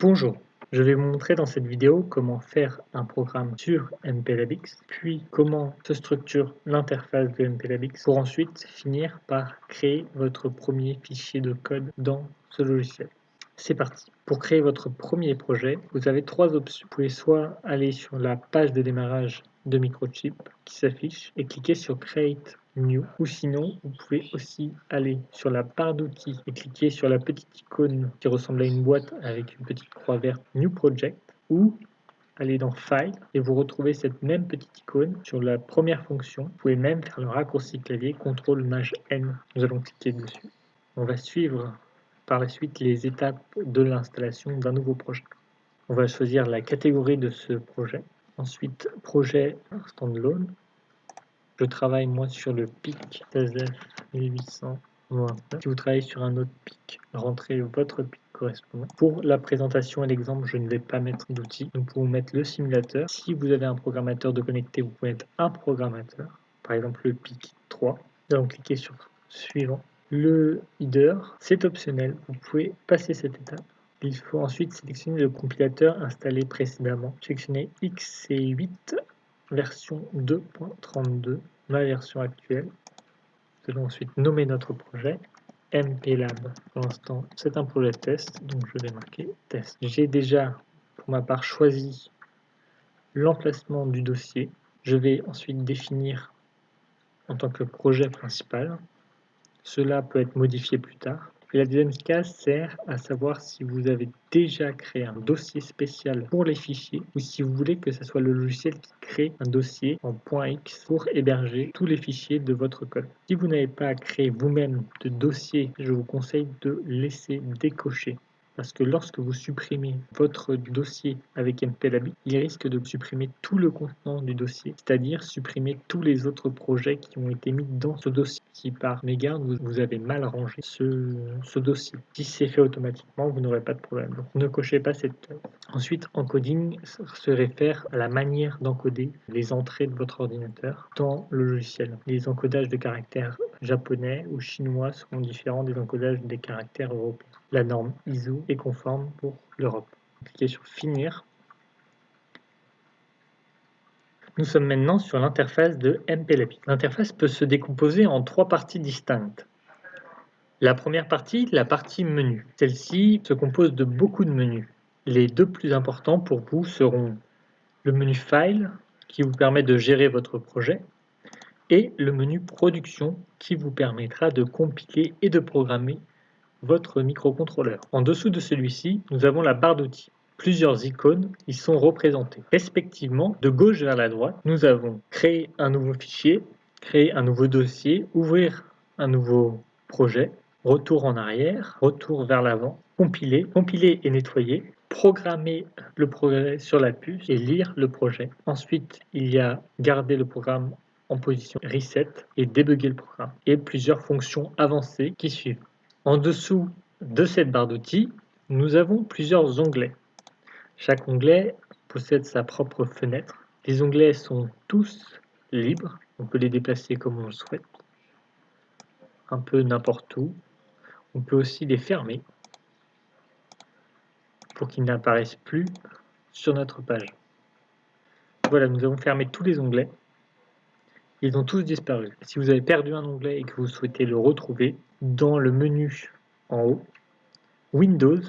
Bonjour, je vais vous montrer dans cette vidéo comment faire un programme sur MPLABX, puis comment se structure l'interface de MPLABX pour ensuite finir par créer votre premier fichier de code dans ce logiciel. C'est parti. Pour créer votre premier projet, vous avez trois options. Vous pouvez soit aller sur la page de démarrage de microchip qui s'affiche et cliquer sur Create New. Ou sinon, vous pouvez aussi aller sur la barre d'outils et cliquer sur la petite icône qui ressemble à une boîte avec une petite croix verte New Project. Ou aller dans File et vous retrouvez cette même petite icône sur la première fonction. Vous pouvez même faire le raccourci clavier CTRL Maj N. Nous allons cliquer dessus. On va suivre par la suite les étapes de l'installation d'un nouveau projet. On va choisir la catégorie de ce projet. Ensuite, projet standalone. Je travaille moi sur le PIC 16F 1829. Si vous travaillez sur un autre PIC, rentrez votre PIC correspondant. Pour la présentation et l'exemple, je ne vais pas mettre d'outils. Nous pouvons mettre le simulateur. Si vous avez un programmateur de connecter, vous pouvez mettre un programmateur. Par exemple le PIC 3. Nous allons cliquer sur suivant. Le header, c'est optionnel. Vous pouvez passer cette étape. Il faut ensuite sélectionner le compilateur installé précédemment. Sélectionner XC8 version 2.32, ma version actuelle. Nous allons ensuite nommer notre projet MPLab. Pour l'instant, c'est un projet test, donc je vais marquer test. J'ai déjà, pour ma part, choisi l'emplacement du dossier. Je vais ensuite définir en tant que projet principal. Cela peut être modifié plus tard. La deuxième case sert à savoir si vous avez déjà créé un dossier spécial pour les fichiers ou si vous voulez que ce soit le logiciel qui crée un dossier en .x pour héberger tous les fichiers de votre code. Si vous n'avez pas créé vous-même de dossier, je vous conseille de laisser décocher parce que lorsque vous supprimez votre dossier avec MPLAB, il risque de supprimer tout le contenant du dossier, c'est-à-dire supprimer tous les autres projets qui ont été mis dans ce dossier. Si par mégarde vous avez mal rangé ce, dossier, si c'est fait automatiquement, vous n'aurez pas de problème. Donc ne cochez pas cette Ensuite, encoding se réfère à la manière d'encoder les entrées de votre ordinateur dans le logiciel. Les encodages de caractères japonais ou chinois seront différents des encodages des caractères européens. La norme ISO est conforme pour l'Europe. Cliquez sur Finir. Nous sommes maintenant sur l'interface de MPLAPI. L'interface peut se décomposer en trois parties distinctes. La première partie, la partie menu. Celle-ci se compose de beaucoup de menus. Les deux plus importants pour vous seront le menu File, qui vous permet de gérer votre projet, et le menu Production, qui vous permettra de compiler et de programmer votre microcontrôleur. En dessous de celui-ci, nous avons la barre d'outils. Plusieurs icônes y sont représentées. Respectivement, de gauche vers la droite, nous avons créer un nouveau fichier, créer un nouveau dossier, ouvrir un nouveau projet, retour en arrière, retour vers l'avant, compiler, compiler et nettoyer, programmer le projet sur la puce et lire le projet. Ensuite, il y a garder le programme en position reset et débugger le programme et plusieurs fonctions avancées qui suivent. En dessous de cette barre d'outils, nous avons plusieurs onglets. Chaque onglet possède sa propre fenêtre. Les onglets sont tous libres, on peut les déplacer comme on le souhaite, un peu n'importe où. On peut aussi les fermer pour qu'ils n'apparaissent plus sur notre page. Voilà, nous avons fermé tous les onglets. Ils ont tous disparu. Si vous avez perdu un onglet et que vous souhaitez le retrouver, dans le menu en haut, Windows,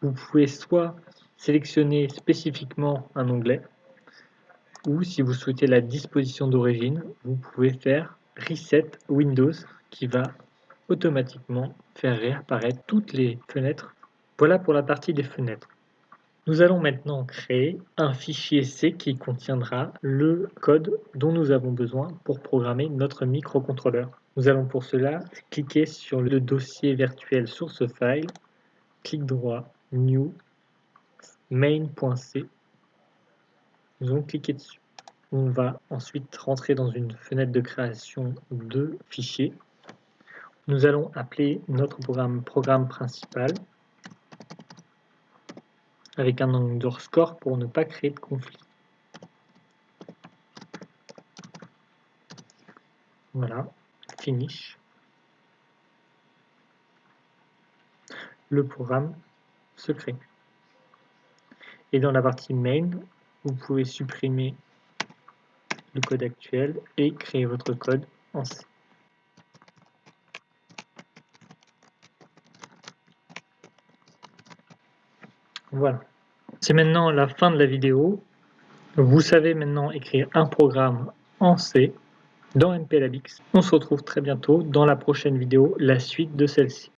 vous pouvez soit sélectionner spécifiquement un onglet, ou si vous souhaitez la disposition d'origine, vous pouvez faire Reset Windows qui va automatiquement faire réapparaître toutes les fenêtres. Voilà pour la partie des fenêtres. Nous allons maintenant créer un fichier C qui contiendra le code dont nous avons besoin pour programmer notre microcontrôleur. Nous allons pour cela cliquer sur le dossier virtuel source file, clic droit, new, main.c. Nous allons cliquer dessus. On va ensuite rentrer dans une fenêtre de création de fichiers. Nous allons appeler notre programme programme principal avec un underscore pour ne pas créer de conflit. Voilà, finish. Le programme se crée. Et dans la partie main, vous pouvez supprimer le code actuel et créer votre code en C. Voilà. C'est maintenant la fin de la vidéo. Vous savez maintenant écrire un programme en C dans MPLABX. On se retrouve très bientôt dans la prochaine vidéo, la suite de celle-ci.